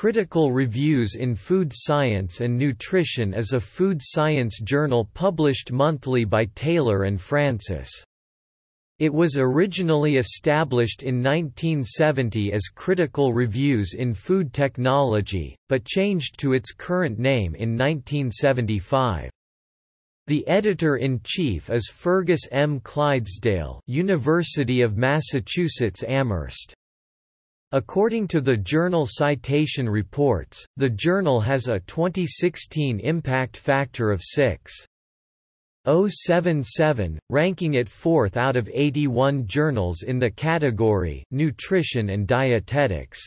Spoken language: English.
Critical Reviews in Food Science and Nutrition is a food science journal published monthly by Taylor and Francis. It was originally established in 1970 as Critical Reviews in Food Technology, but changed to its current name in 1975. The editor-in-chief is Fergus M. Clydesdale University of Massachusetts Amherst. According to the journal Citation Reports, the journal has a 2016 impact factor of 6. 077, ranking it fourth out of 81 journals in the category Nutrition and Dietetics.